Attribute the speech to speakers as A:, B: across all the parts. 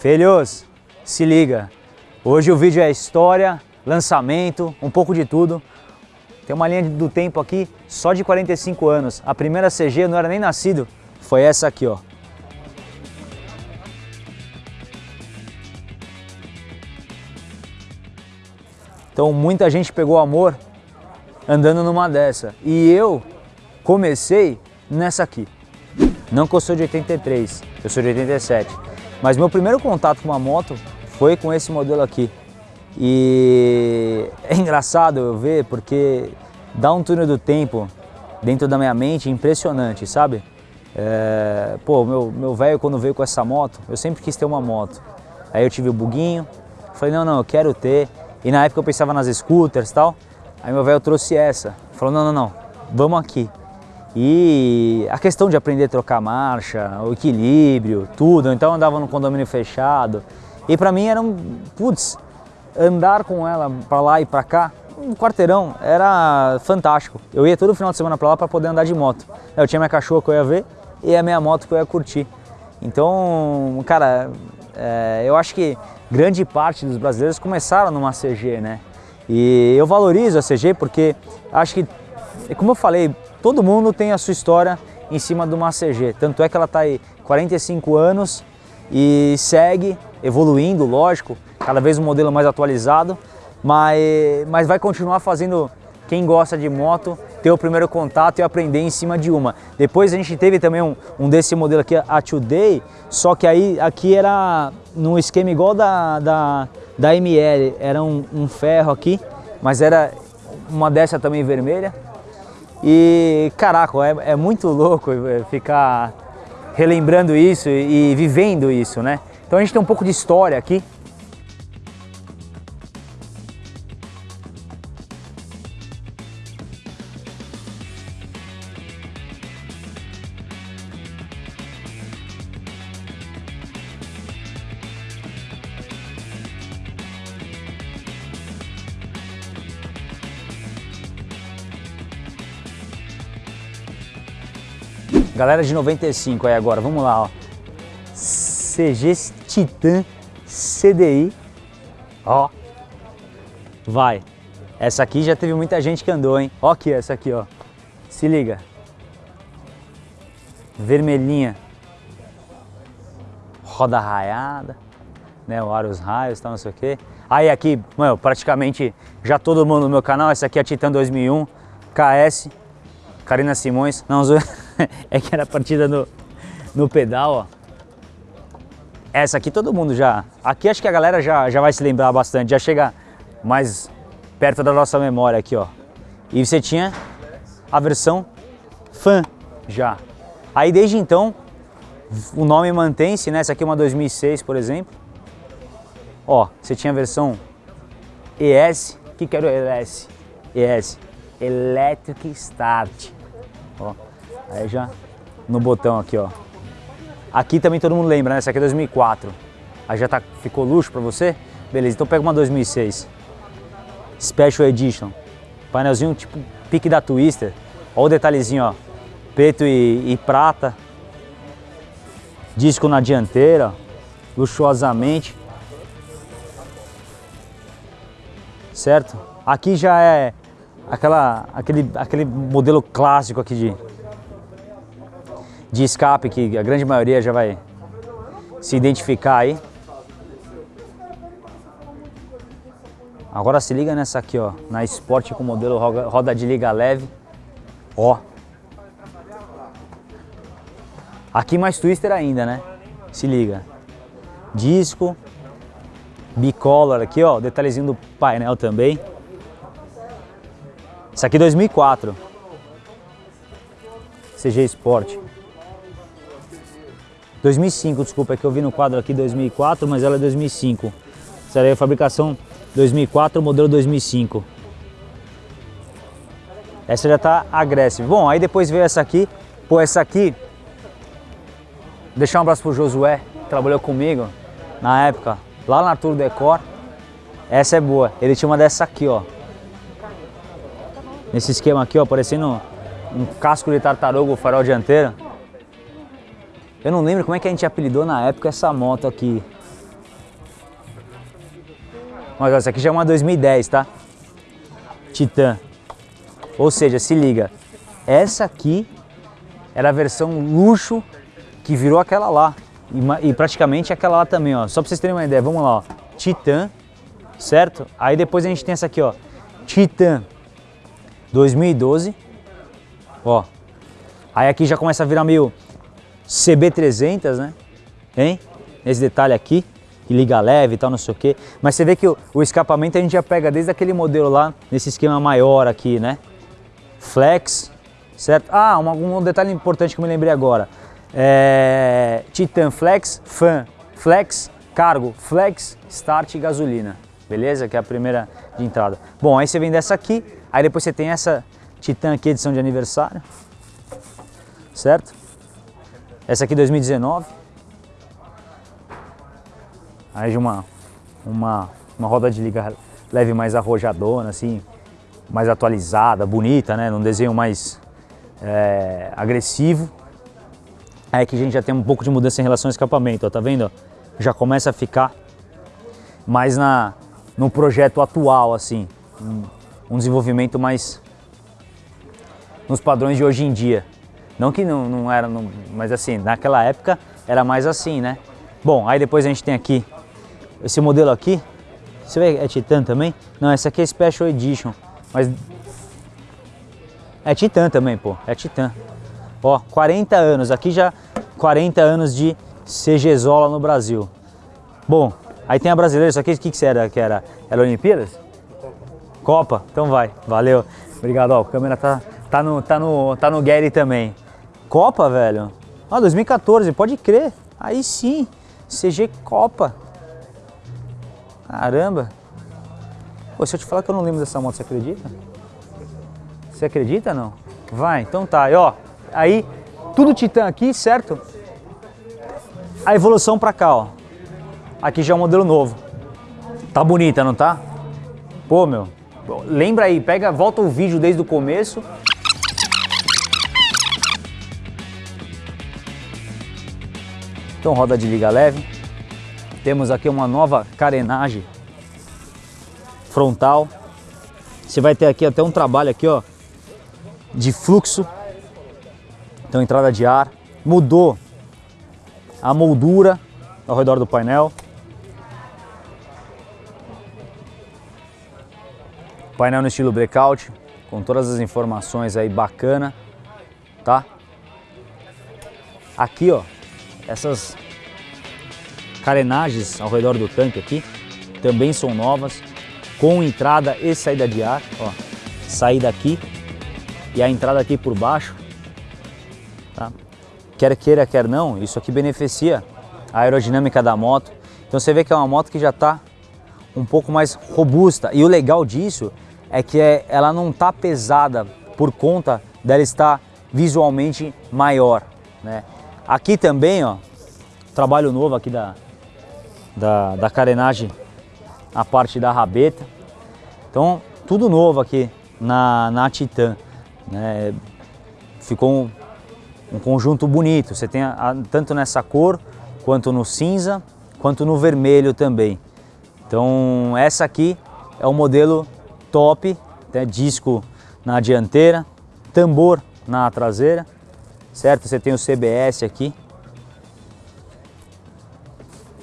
A: Filhos, se liga. Hoje o vídeo é história, lançamento, um pouco de tudo. Tem uma linha do tempo aqui só de 45 anos. A primeira CG eu não era nem nascido, foi essa aqui, ó. Então muita gente pegou amor andando numa dessa. E eu comecei nessa aqui. Não que eu sou de 83, eu sou de 87. Mas meu primeiro contato com uma moto foi com esse modelo aqui. E é engraçado eu ver porque dá um túnel do tempo dentro da minha mente impressionante, sabe? É, pô, meu, meu velho quando veio com essa moto, eu sempre quis ter uma moto. Aí eu tive o buguinho, falei, não, não, eu quero ter. E na época eu pensava nas scooters e tal. Aí meu velho trouxe essa. Falou, não, não, não, vamos aqui. E a questão de aprender a trocar marcha, o equilíbrio, tudo. Então eu andava no condomínio fechado. E pra mim era um, putz, andar com ela pra lá e pra cá, um quarteirão, era fantástico. Eu ia todo final de semana pra lá pra poder andar de moto. Eu tinha minha cachorra que eu ia ver e a minha moto que eu ia curtir. Então, cara, é, eu acho que grande parte dos brasileiros começaram numa CG, né? E eu valorizo a CG porque acho que, como eu falei, todo mundo tem a sua história em cima de uma CG. Tanto é que ela está aí 45 anos e segue evoluindo, lógico, cada vez um modelo mais atualizado, mas, mas vai continuar fazendo quem gosta de moto ter o primeiro contato e aprender em cima de uma. Depois a gente teve também um, um desse modelo aqui, a Today, só que aí aqui era num esquema igual da, da, da ML, era um, um ferro aqui, mas era uma dessa também vermelha. E caraca, é, é muito louco ficar relembrando isso e vivendo isso, né? Então a gente tem um pouco de história aqui, Galera de 95 aí agora, vamos lá, ó. CG Titan CDI. Ó. Vai. Essa aqui já teve muita gente que andou, hein? Ó aqui, essa aqui, ó. Se liga. Vermelhinha. Roda raiada, né? O os raios, tal, não sei o quê. Aí aqui, mano, praticamente já todo mundo no meu canal. Essa aqui é a Titan 2001 KS. Karina Simões. Não, zoeira. é que era partida no, no pedal, ó. Essa aqui todo mundo já... Aqui acho que a galera já, já vai se lembrar bastante, já chega mais perto da nossa memória aqui, ó. E você tinha a versão Fan já. Aí desde então, o nome mantém-se, né? Essa aqui é uma 2006, por exemplo. Ó, você tinha a versão ES. Que que era o ES? ES. Electric Start. Aí já no botão aqui, ó. Aqui também todo mundo lembra, né? Essa aqui é 2004. Aí já tá, ficou luxo pra você? Beleza, então pega uma 2006. Special Edition. Painelzinho tipo pique da Twister. Olha o detalhezinho, ó. Preto e, e prata. Disco na dianteira. Luxuosamente. Certo? Aqui já é aquela, aquele, aquele modelo clássico aqui de de escape que a grande maioria já vai se identificar aí. Agora se liga nessa aqui, ó, na Sport com modelo roda de liga leve. Ó. Aqui mais twister ainda, né? Se liga. Disco, bicolor aqui, ó, detalhezinho do painel também. Isso aqui 2004. CG Sport. 2005, desculpa, é que eu vi no quadro aqui 2004, mas ela é 2005. Essa é a fabricação 2004, modelo 2005. Essa já está agressiva. Bom, aí depois veio essa aqui. Pô, essa aqui... Deixar um abraço pro Josué, que trabalhou comigo na época, lá na Tour Decor. Essa é boa. Ele tinha uma dessa aqui, ó. Nesse esquema aqui, ó, parecendo um casco de tartaruga, o farol dianteiro. Eu não lembro como é que a gente apelidou na época essa moto aqui. Mas essa aqui já é uma 2010, tá? Titan. Ou seja, se liga, essa aqui era a versão luxo que virou aquela lá. E, e, praticamente aquela lá também, ó. Só pra vocês terem uma ideia, vamos lá, ó. Titan, certo? Aí depois a gente tem essa aqui, ó. Titan 2012. Ó. Aí aqui já começa a virar meio CB300, né? Hein? Esse detalhe aqui, que liga leve e tal, não sei o quê. Mas você vê que o, o escapamento a gente já pega desde aquele modelo lá, nesse esquema maior aqui, né? Flex, certo? Ah, um, um detalhe importante que eu me lembrei agora. É, Titan Flex, Fan Flex, Cargo, Flex, Start e Gasolina. Beleza? Que é a primeira de entrada. Bom, aí você vem dessa aqui, aí depois você tem essa Titan aqui, edição de aniversário. Certo? Essa aqui 2019. Aí de uma, uma, uma roda de liga leve mais arrojadona, assim, mais atualizada, bonita, né? Num desenho mais é, agressivo. Aí que a gente já tem um pouco de mudança em relação ao escapamento, ó, tá vendo? Já começa a ficar mais na, no projeto atual, assim, um, um desenvolvimento mais nos padrões de hoje em dia. Não que não, não era, não, mas assim, naquela época era mais assim, né? Bom, aí depois a gente tem aqui esse modelo aqui. Você vê, é Titan também? Não, essa aqui é Special Edition, mas é Titan também, pô, é Titan. Ó, 40 anos, aqui já 40 anos de CGzola no Brasil. Bom, aí tem a brasileira, isso aqui o que, que era? Que era? Era Olimpíadas? Copa. Então vai, valeu. Obrigado, ó, a câmera tá, tá, no, tá, no, tá no Gary também. Copa, velho? Ah, 2014, pode crer. Aí sim, CG Copa. Caramba. Pô, se eu te falar que eu não lembro dessa moto, você acredita? Você acredita não? Vai, então tá. E ó, Aí, tudo Titan aqui, certo? A evolução para cá, ó. Aqui já é um modelo novo. Tá bonita, não tá? Pô, meu. Lembra aí, pega, volta o vídeo desde o começo. Então, roda de liga leve. Temos aqui uma nova carenagem frontal. Você vai ter aqui até um trabalho aqui, ó, de fluxo então entrada de ar, mudou a moldura ao redor do painel. Painel no estilo breakout, com todas as informações aí bacana, tá? Aqui, ó, essas carenagens ao redor do tanque aqui também são novas, com entrada e saída de ar, ó, saída aqui e a entrada aqui por baixo Tá? Quer queira, quer não, isso aqui beneficia a aerodinâmica da moto. Então você vê que é uma moto que já está um pouco mais robusta. E o legal disso é que é, ela não está pesada por conta dela estar visualmente maior. Né? Aqui também, ó, trabalho novo aqui da, da, da carenagem, a parte da rabeta. Então, tudo novo aqui na, na Titan. Né? Ficou um conjunto bonito. Você tem a, a, tanto nessa cor, quanto no cinza, quanto no vermelho também. Então essa aqui é o modelo top, tem disco na dianteira, tambor na traseira, certo? Você tem o CBS aqui.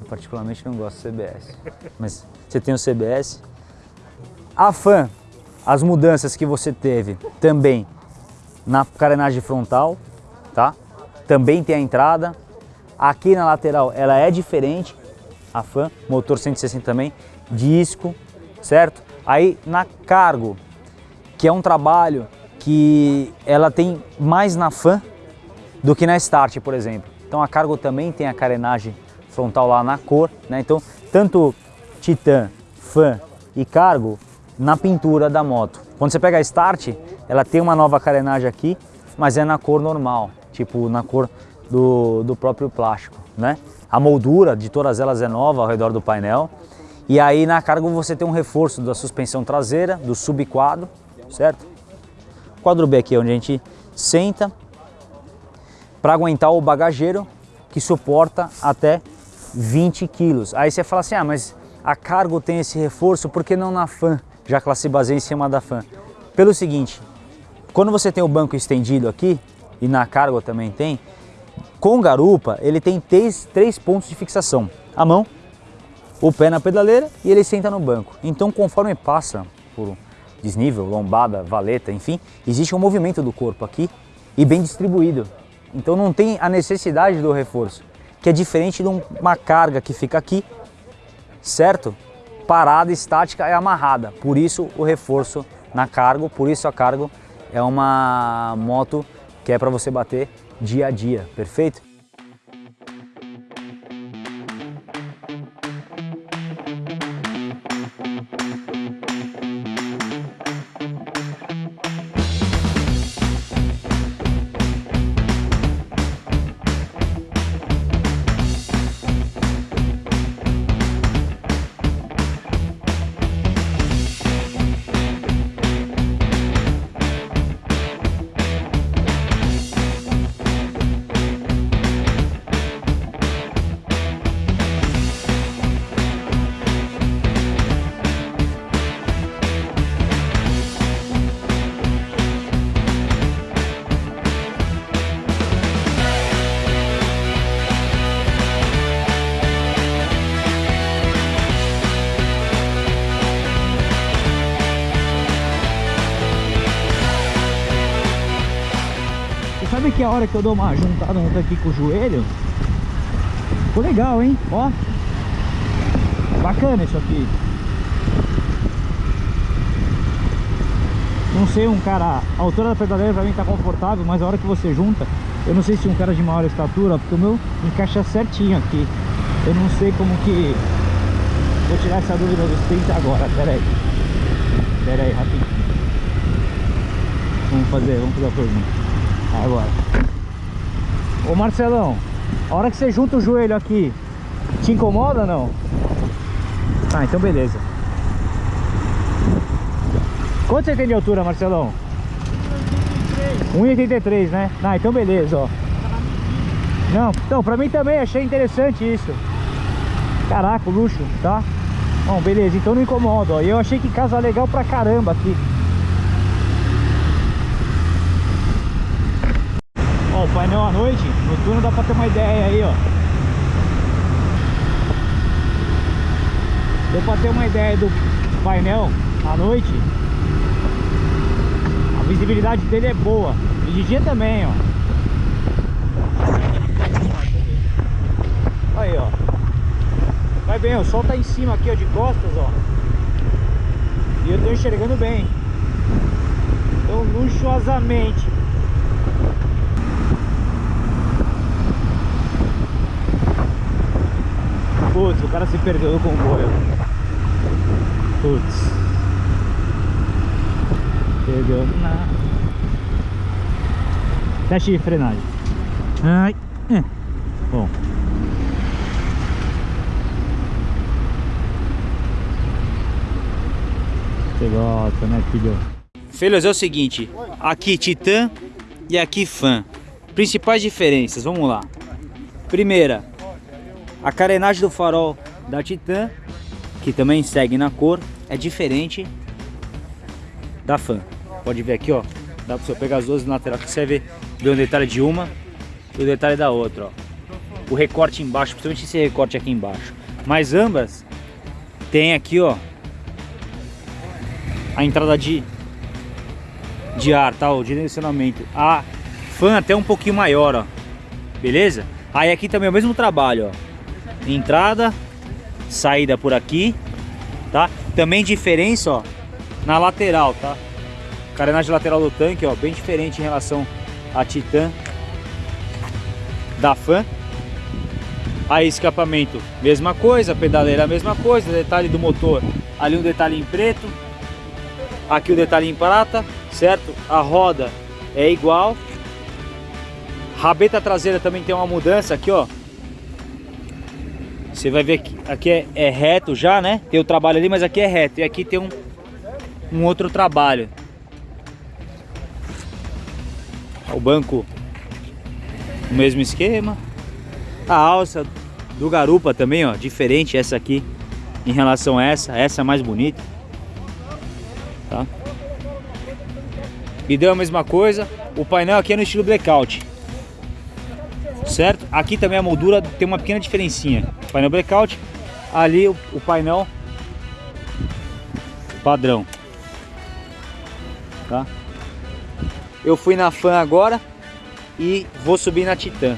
A: Eu particularmente não gosto do CBS, mas você tem o CBS. A fan, as mudanças que você teve também na carenagem frontal, tá? Também tem a entrada. Aqui na lateral ela é diferente, a fan, motor 160 também, disco, certo? Aí na cargo, que é um trabalho que ela tem mais na fan do que na start, por exemplo. Então a cargo também tem a carenagem frontal lá na cor, né? Então tanto Titan, fan e cargo na pintura da moto. Quando você pega a start, ela tem uma nova carenagem aqui, mas é na cor normal tipo na cor do, do próprio plástico, né? A moldura de todas elas é nova ao redor do painel. E aí na carga você tem um reforço da suspensão traseira, do subquadro, certo? Quadro B aqui é onde a gente senta para aguentar o bagageiro que suporta até 20 quilos. Aí você fala assim, ah, mas a Cargo tem esse reforço, por que não na Fan, já que ela se baseia em cima da Fan? Pelo seguinte, quando você tem o banco estendido aqui, e na Cargo também tem, com garupa ele tem três, três pontos de fixação. A mão, o pé na pedaleira e ele senta no banco. Então conforme passa por desnível, lombada, valeta, enfim, existe um movimento do corpo aqui e bem distribuído. Então não tem a necessidade do reforço, que é diferente de uma carga que fica aqui, certo? Parada, estática e amarrada. Por isso o reforço na cargo, por isso a cargo é uma moto que é para você bater dia a dia, perfeito?
B: Hora que eu dou uma juntada aqui com o joelho? Ficou legal, hein? Ó. Bacana isso aqui. Não sei um cara... A altura da pedaleira pra mim tá confortável, mas a hora que você junta... Eu não sei se um cara de maior estatura, porque o meu encaixa certinho aqui. Eu não sei como que... Vou tirar essa dúvida dos 30 agora, pera aí. Pera aí, rapidinho. Vamos fazer, vamos fazer a pergunta. Agora. Ô Marcelão, a hora que você junta o joelho aqui, te incomoda ou não? Ah, então beleza. Quanto você tem de altura, Marcelão? 1,83 né? Ah, então beleza, ó. Não, então, pra mim também achei interessante isso. Caraca, luxo, tá? Bom, beleza, então não incomoda, ó. E eu achei que casa legal pra caramba aqui. Ó, o painel à noite, noturno dá pra ter uma ideia aí, ó. Deu pra ter uma ideia do painel à noite. A visibilidade dele é boa. E de dia também, ó. Aí, ó. Vai bem, o sol tá em cima aqui, ó, de costas, ó. E eu tô enxergando bem. Então, luxuosamente. Putz, o cara se perdeu no comboio. Putz. Perdeu na... Teste de frenagem. Ai. É. Bom. Você gosta, né, filho?
A: Filhos, é o seguinte. Aqui Titan e aqui Fan. Principais diferenças, vamos lá. Primeira, a carenagem do farol da Titan, que também segue na cor, é diferente da Fan. Pode ver aqui, ó. Dá pra você pegar as duas laterais que você vê, ver um detalhe de uma e o detalhe da outra, ó. O recorte embaixo, principalmente esse recorte aqui embaixo. Mas ambas tem aqui, ó, a entrada de, de ar, tá? O direcionamento. A Fan até um pouquinho maior, ó. Beleza? Aí aqui também é o mesmo trabalho, ó entrada, saída por aqui, tá? Também diferença, ó, na lateral, tá? Carenagem lateral do tanque, ó, bem diferente em relação à Titan da Fan. Aí escapamento, mesma coisa, pedaleira mesma coisa, detalhe do motor, ali um detalhe em preto, aqui o um detalhe em prata, certo? A roda é igual. Rabeta traseira também tem uma mudança aqui, ó. Você vai ver que aqui é, é, reto já, né? Tem o trabalho ali, mas aqui é reto. E aqui tem um, um outro trabalho. O banco, o mesmo esquema. A alça do garupa também, ó, diferente essa aqui em relação a essa, essa é mais bonita. Tá? E deu a mesma coisa, o painel aqui é no estilo blackout. Certo? Aqui também a moldura tem uma pequena diferencinha. Painel blackout, ali o, o painel padrão. Tá? Eu fui na Fan agora e vou subir na Titan.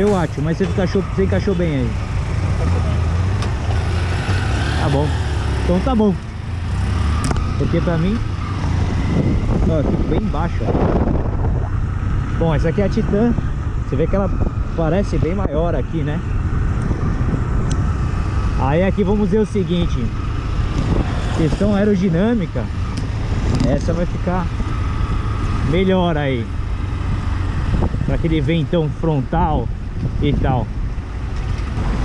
B: Eu acho, mas você encaixou, você encaixou bem aí. Tá bom. Então tá bom. Porque pra mim... Ó, eu fico bem embaixo, ó. Bom, essa aqui é a Titan. Você vê que ela parece bem maior aqui, né? Aí aqui vamos ver o seguinte. Questão aerodinâmica. Essa vai ficar melhor aí para aquele ventão frontal e tal.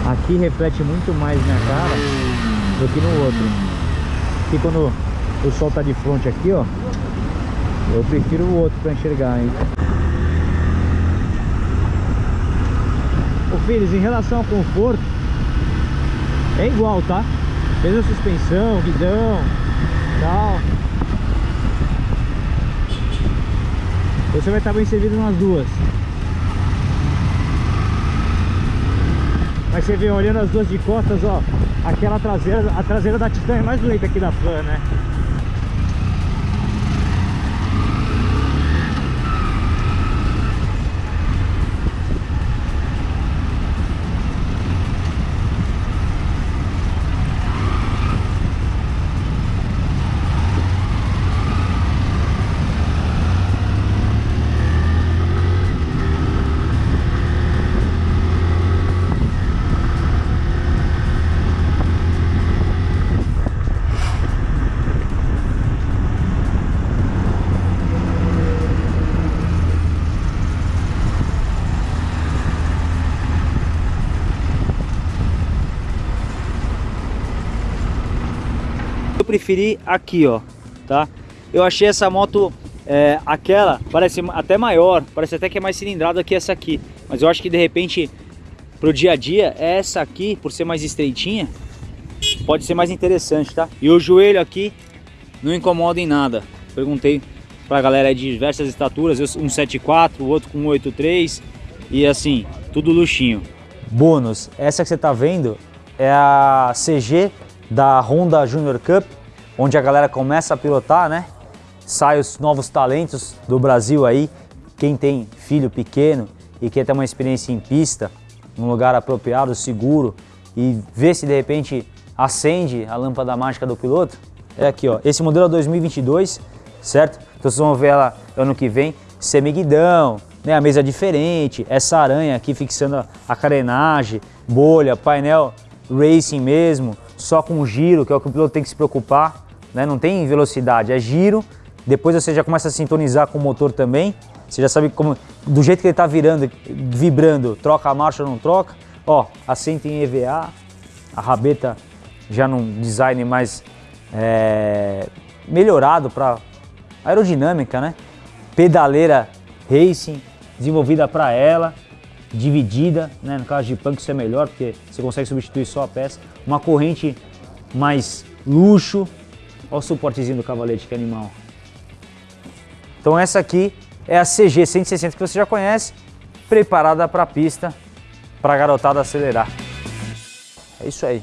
B: Aqui reflete muito mais minha cara do que no outro. Aqui quando o sol tá de frente aqui, ó, eu prefiro o outro para enxergar, hein? Ô filhos, em relação ao conforto, é igual, tá? Mesma suspensão, guidão, tal. Você vai estar bem servido nas duas. Mas você vê, olhando as duas de costas, ó, aquela traseira, a traseira da Titan é mais bonita aqui da Flan, né?
A: Preferi aqui, ó, tá? Eu achei essa moto, é, aquela, parece até maior, parece até que é mais cilindrada que essa aqui. Mas eu acho que de repente, pro dia a dia, essa aqui, por ser mais estreitinha, pode ser mais interessante, tá? E o joelho aqui não incomoda em nada. Perguntei pra galera de diversas estaturas, um 7.4, o outro com 8.3 e assim, tudo luxinho.
B: Bônus, essa que você tá vendo é a CG da Honda Junior Cup, onde a galera começa a pilotar, né? Sai os novos talentos do Brasil aí, quem tem filho pequeno e quer ter uma experiência em pista, num lugar apropriado, seguro e ver se de repente acende a lâmpada mágica do piloto, é aqui ó, esse modelo é 2022, certo? Então vocês vão ver ela ano que vem, semiguidão, né, a mesa diferente, essa aranha aqui fixando a carenagem, bolha, painel racing mesmo, só com giro, que é o que o piloto tem que se preocupar, né? não tem velocidade, é giro, depois você já começa a sintonizar com o motor também, você já sabe como, do jeito que ele está virando, vibrando, troca a marcha ou não troca, ó, assento em EVA, a rabeta já num design mais é, melhorado para aerodinâmica, né? Pedaleira Racing, desenvolvida para ela, dividida, né? no caso de punk isso é melhor porque você consegue substituir só a peça. Uma corrente mais luxo, olha o suportezinho do cavalete, que animal. Então essa aqui é a CG 160 que você já conhece, preparada para a pista, para a garotada acelerar. É isso aí.